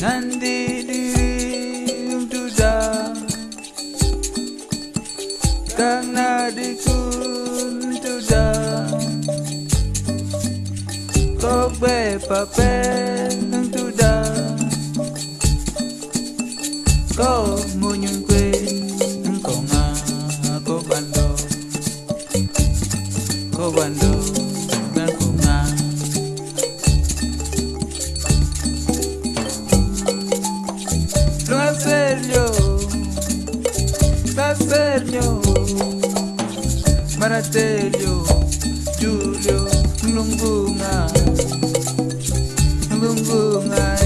Nandi duza Karena dikun tuza Tok be papen nang tuza Ko mo nyung kwe Nang ko nga ko bando Ko bando La serio Maratelio Julio Lungunga Lungunga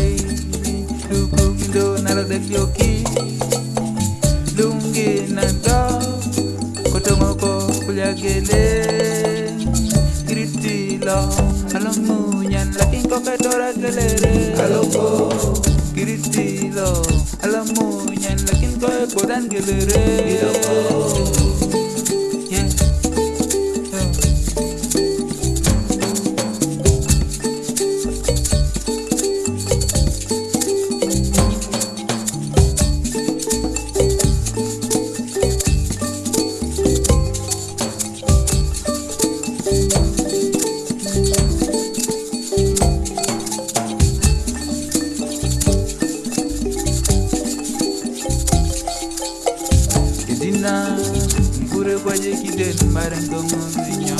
Lukundo Nalo del Yoki Lungi Nando Kotongoko Kuliagele Kiritilo Alamunyan Laking kokadora galere Aloko Giriştiyle Alamı yenlekin kaybodan gelirim na Kure kwa jekiden marengo ngozinyo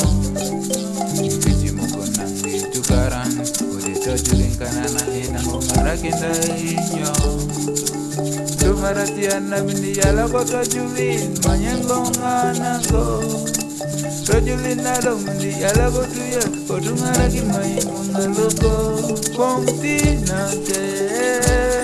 Kiti mokona tukaran Kode tojurin kanana ina mongara kenda inyo Tumaratiana mini yala kwa kajulin Manyengo nganango Rajulin nalo mini yala kwa tuya Kotungara kimayi mungaloko Kongti na te.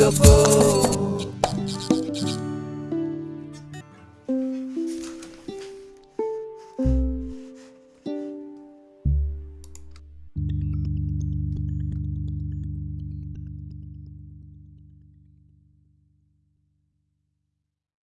loco.